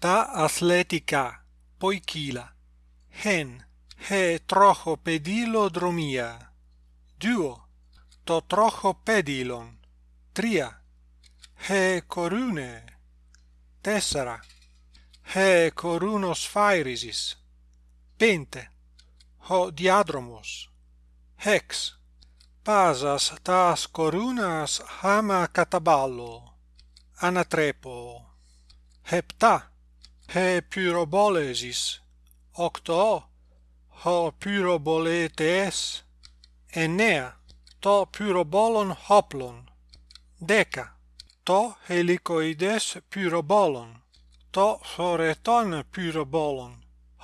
τα αθλητικά. Ποικίλα hen. He τροχοπεδιλοδρομία duo. Το τροχοπέδιλον τρία he κορούνε τέσσερα he κορούνοσφαίριζης πέντε ο διάδρομος hex. Πάζας τας κορούνας χάμα καταβάλλω ανατρέπω επτά he pyrobolesis. Octo ho pyroboletes. Enea to pyrobolon hoplon. Deca to helicoides pyrobolon. To foreton pyrobolon.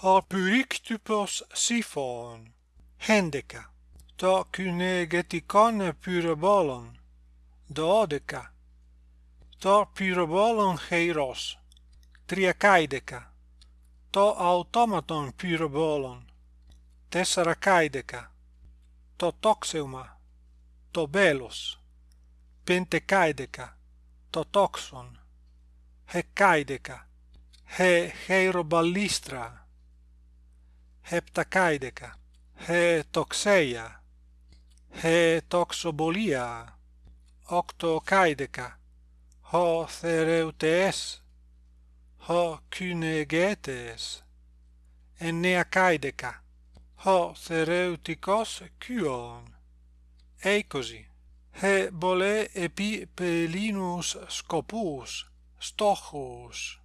Ho pyrictypos siphon. Hendeca to kynegetikon pyrobolon. Dodeca to pyrobolon heiros. Τριακάιδεκα. Το αυτόματον πυροβόλον τεσσαρακάιδεκα το τόξευμα το βέλος πεντεκάιδεκα. Το τόξον hεκάιδεκα he χειρομπαλίστρα heptakaideka he toxeia he toxobolia octokaideka ho thereutes ho kynegetes enea kaideka ho thereutikos kyon eikosi he bole epi pelinus scopus stochus.